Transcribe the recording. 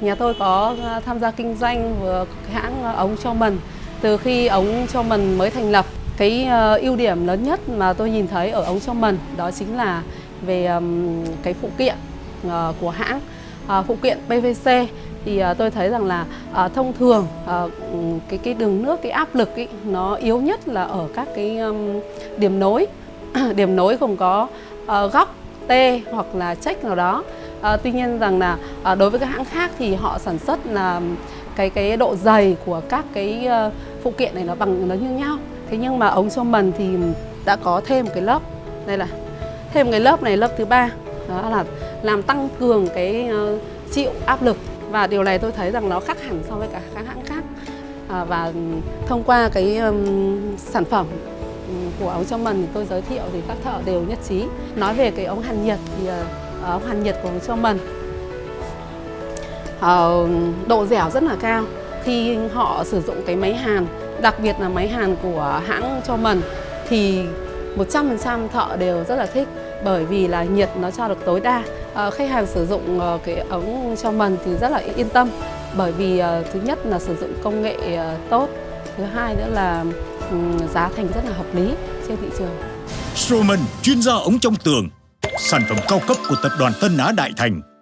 Nhà tôi có ờ, tham gia kinh doanh vừa hãng ờ, ống cho mần từ khi ống cho mần mới thành lập. Cái ờ, ưu điểm lớn nhất mà tôi nhìn thấy ở ống cho mần đó chính là về cái phụ kiện của hãng. Phụ kiện PVC thì tôi thấy rằng là thông thường cái cái đường nước cái áp lực ý, nó yếu nhất là ở các cái điểm nối điểm nối không có góc T hoặc là check nào đó À, tuy nhiên rằng là à, đối với các hãng khác thì họ sản xuất là cái cái độ dày của các cái uh, phụ kiện này nó bằng nó như nhau. Thế nhưng mà ống cho mần thì đã có thêm một cái lớp đây là thêm cái lớp này lớp thứ ba. Đó là làm tăng cường cái uh, chịu áp lực. Và điều này tôi thấy rằng nó khác hẳn so với cả các hãng khác. À, và thông qua cái um, sản phẩm của ống cho mần thì tôi giới thiệu thì các thợ đều nhất trí. Nói về cái ống hàn nhiệt thì uh, uh, hoàn nhiệt của cho mần uh, ờ, độ dẻo rất là cao. Khi họ sử dụng cái máy hàn đặc biệt là máy hàn của hãng cho mần thì 100% thợ đều rất là thích bởi vì là nhiệt nó cho được tối đa. Ờ, khách hàng sử dụng uh, cái ống cho mần thì rất là yên tâm bởi vì uh, thứ nhất là sử dụng công nghệ uh, tốt thứ hai nữa là um, giá thành rất là hợp lý trên thị trường. Strowman, chuyên gia ống trong tường. Sản phẩm cao cấp của tập đoàn Tân Á Đại Thành.